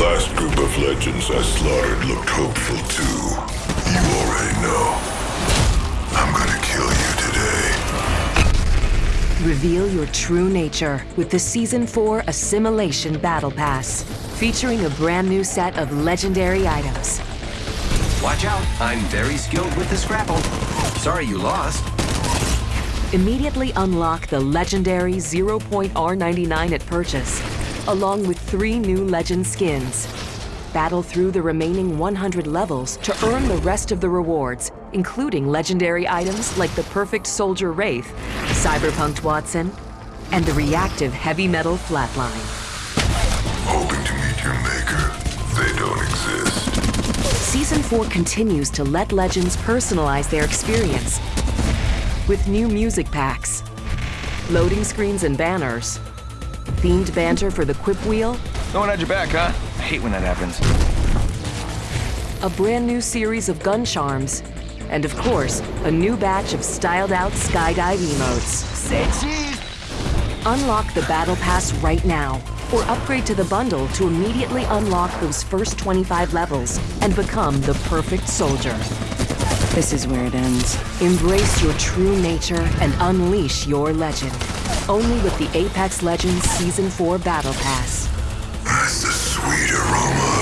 last group of legends I slaughtered looked hopeful too. You already know. I'm gonna kill you today. Reveal your true nature with the Season 4 Assimilation Battle Pass, featuring a brand new set of legendary items. Watch out, I'm very skilled with the Scrapple. Sorry you lost. Immediately unlock the legendary 0.R99 at purchase, along with three new legend skins. Battle through the remaining 100 levels to earn the rest of the rewards, including legendary items like the Perfect Soldier Wraith, Cyberpunked Wattson, and the reactive Heavy Metal Flatline. Hoping to meet your maker. They don't exist. Season 4 continues to let legends personalize their experience with new music packs, loading screens and banners, themed banter for the Quip Wheel, No one had your back, huh? I hate when that happens. a brand new series of gun charms, and of course, a new batch of styled out skydive emotes. Say cheese! Unlock the Battle Pass right now, or upgrade to the bundle to immediately unlock those first 25 levels and become the perfect soldier. This is where it ends. Embrace your true nature and unleash your legend. Only with the Apex Legends Season 4 Battle Pass. That's the sweet aroma